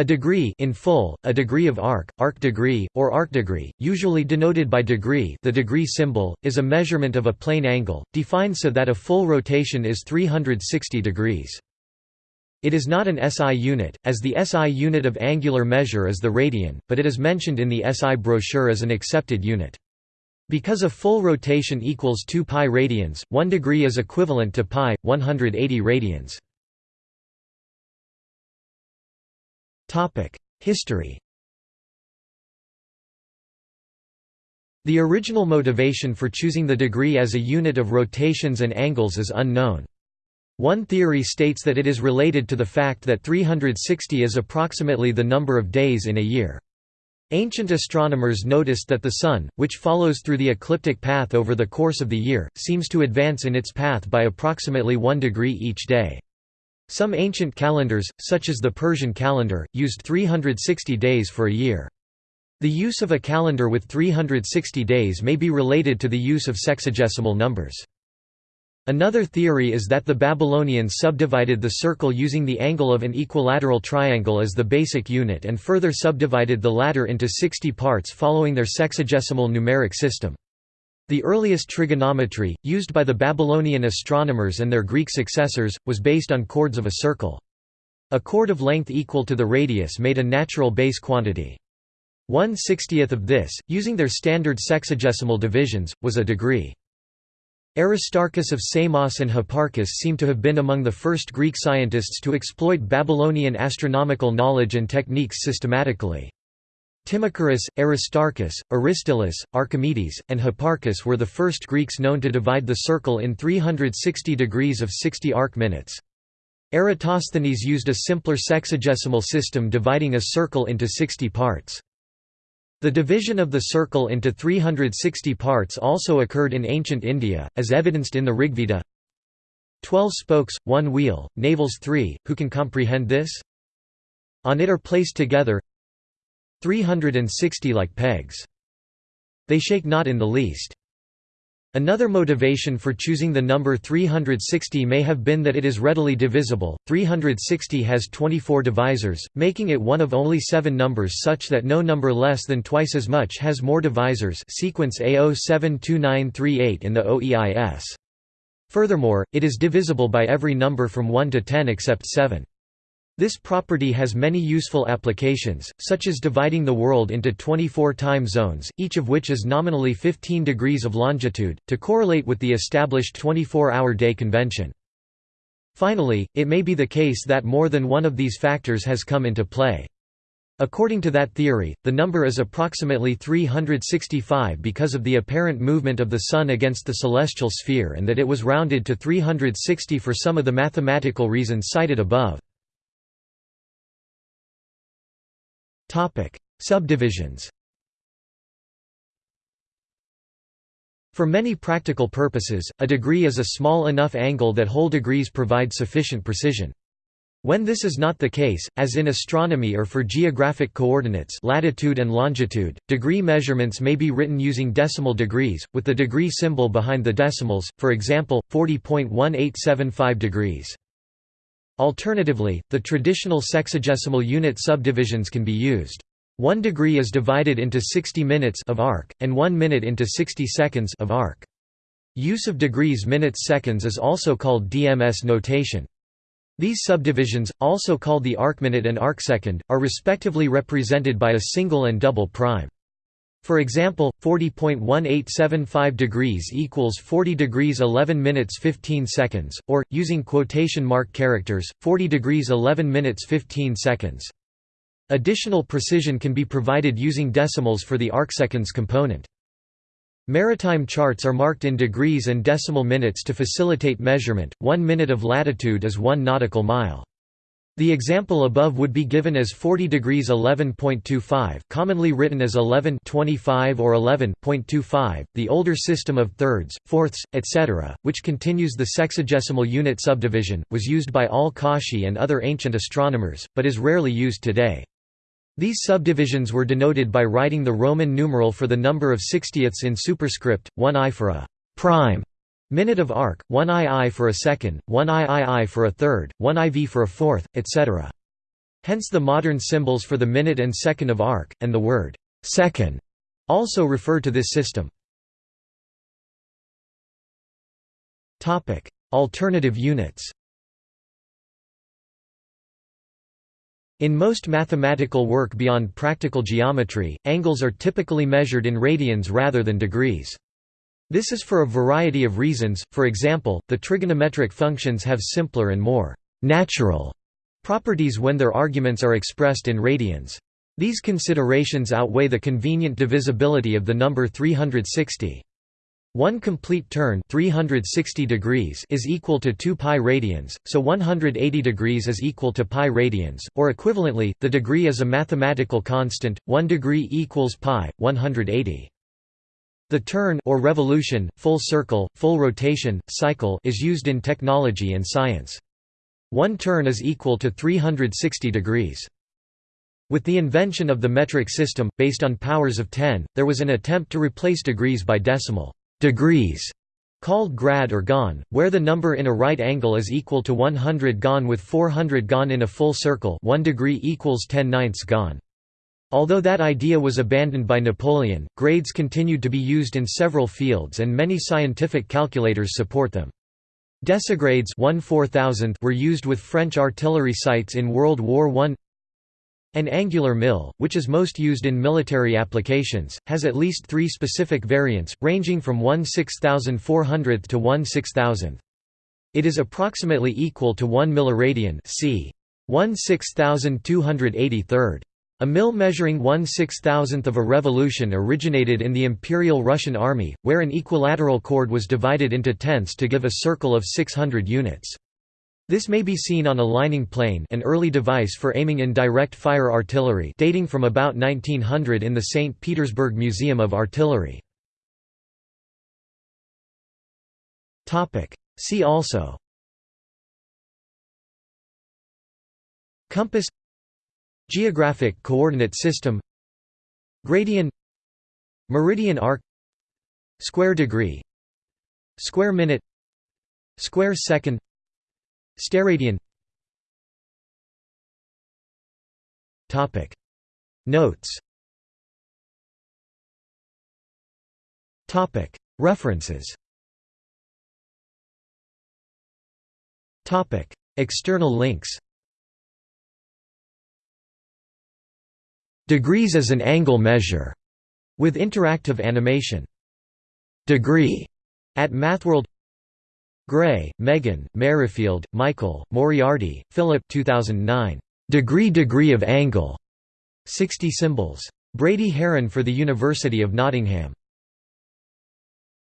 A degree in full, a degree of arc, arc degree, or arc degree, usually denoted by degree the degree symbol, is a measurement of a plane angle, defined so that a full rotation is 360 degrees. It is not an SI unit, as the SI unit of angular measure is the radian, but it is mentioned in the SI brochure as an accepted unit. Because a full rotation equals 2 pi radians, 1 degree is equivalent to pi, 180 radians. History The original motivation for choosing the degree as a unit of rotations and angles is unknown. One theory states that it is related to the fact that 360 is approximately the number of days in a year. Ancient astronomers noticed that the Sun, which follows through the ecliptic path over the course of the year, seems to advance in its path by approximately one degree each day. Some ancient calendars, such as the Persian calendar, used 360 days for a year. The use of a calendar with 360 days may be related to the use of sexagesimal numbers. Another theory is that the Babylonians subdivided the circle using the angle of an equilateral triangle as the basic unit and further subdivided the latter into 60 parts following their sexagesimal numeric system. The earliest trigonometry, used by the Babylonian astronomers and their Greek successors, was based on chords of a circle. A chord of length equal to the radius made a natural base quantity. One sixtieth of this, using their standard sexagesimal divisions, was a degree. Aristarchus of Samos and Hipparchus seem to have been among the first Greek scientists to exploit Babylonian astronomical knowledge and techniques systematically. Timocharis, Aristarchus, Aristillus, Archimedes, and Hipparchus were the first Greeks known to divide the circle in 360 degrees of 60 arc minutes. Eratosthenes used a simpler sexagesimal system dividing a circle into 60 parts. The division of the circle into 360 parts also occurred in ancient India, as evidenced in the Rigveda. Twelve spokes, one wheel, navels three, who can comprehend this? On it are placed together 360 like pegs. They shake not in the least. Another motivation for choosing the number 360 may have been that it is readily divisible. 360 has 24 divisors, making it one of only seven numbers such that no number less than twice as much has more divisors sequence A072938 in the OEIS. Furthermore, it is divisible by every number from 1 to 10 except 7. This property has many useful applications, such as dividing the world into 24 time zones, each of which is nominally 15 degrees of longitude, to correlate with the established 24-hour day convention. Finally, it may be the case that more than one of these factors has come into play. According to that theory, the number is approximately 365 because of the apparent movement of the Sun against the celestial sphere and that it was rounded to 360 for some of the mathematical reasons cited above. Topic: Subdivisions. For many practical purposes, a degree is a small enough angle that whole degrees provide sufficient precision. When this is not the case, as in astronomy or for geographic coordinates latitude and longitude, degree measurements may be written using decimal degrees, with the degree symbol behind the decimals, for example, 40.1875 degrees. Alternatively, the traditional sexagesimal unit subdivisions can be used. One degree is divided into 60 minutes of arc, and one minute into 60 seconds of arc. Use of degrees minutes seconds is also called DMS notation. These subdivisions, also called the arcminute and arcsecond, are respectively represented by a single and double prime. For example, 40.1875 degrees equals 40 degrees 11 minutes 15 seconds, or, using quotation mark characters, 40 degrees 11 minutes 15 seconds. Additional precision can be provided using decimals for the arcseconds component. Maritime charts are marked in degrees and decimal minutes to facilitate measurement, one minute of latitude is one nautical mile. The example above would be given as 40 degrees 11.25, commonly written as 11 25 or 11.25. The older system of thirds, fourths, etc., which continues the sexagesimal unit subdivision, was used by al-Kashi and other ancient astronomers, but is rarely used today. These subdivisions were denoted by writing the Roman numeral for the number of sixtieths in superscript, 1 i for a prime Minute of arc, 1 II for a second, 1 III for a third, 1 IV for a fourth, etc. Hence the modern symbols for the minute and second of arc, and the word second also refer to this system. Alternative units In most mathematical work beyond practical geometry, angles are typically measured in radians rather than degrees. This is for a variety of reasons, for example, the trigonometric functions have simpler and more «natural» properties when their arguments are expressed in radians. These considerations outweigh the convenient divisibility of the number 360. One complete turn 360 degrees is equal to 2 pi radians, so 180 degrees is equal to pi radians, or equivalently, the degree is a mathematical constant, 1 degree equals pi, 180. The turn or revolution, full circle, full rotation, cycle is used in technology and science. One turn is equal to 360 degrees. With the invention of the metric system, based on powers of 10, there was an attempt to replace degrees by decimal degrees called grad or gon, where the number in a right angle is equal to 100 gon with 400 gon in a full circle 1 degree equals 10 ninths gon. Although that idea was abandoned by Napoleon, grades continued to be used in several fields and many scientific calculators support them. Decigrades 1 were used with French artillery sights in World War I an angular mil, which is most used in military applications, has at least three specific variants, ranging from 1 6400th to 1 6000th. It is approximately equal to 1 milliradian c. 1 6283rd. A mil measuring 1 6000th of a revolution originated in the Imperial Russian Army, where an equilateral chord was divided into tenths to give a circle of 600 units. This may be seen on a lining plane an early device for aiming in direct fire artillery dating from about 1900 in the St. Petersburg Museum of Artillery. See also Compass Geographic coordinate system. Gradient. Meridian arc. Square degree. Square minute. Square second. Steradian. Topic. Notes. Topic. References. Topic. External links Degrees as an angle measure with interactive animation. Degree at MathWorld Gray, Megan, Merrifield, Michael, Moriarty, Philip 2009. Degree Degree of Angle. 60 Symbols. Brady Haran for the University of Nottingham.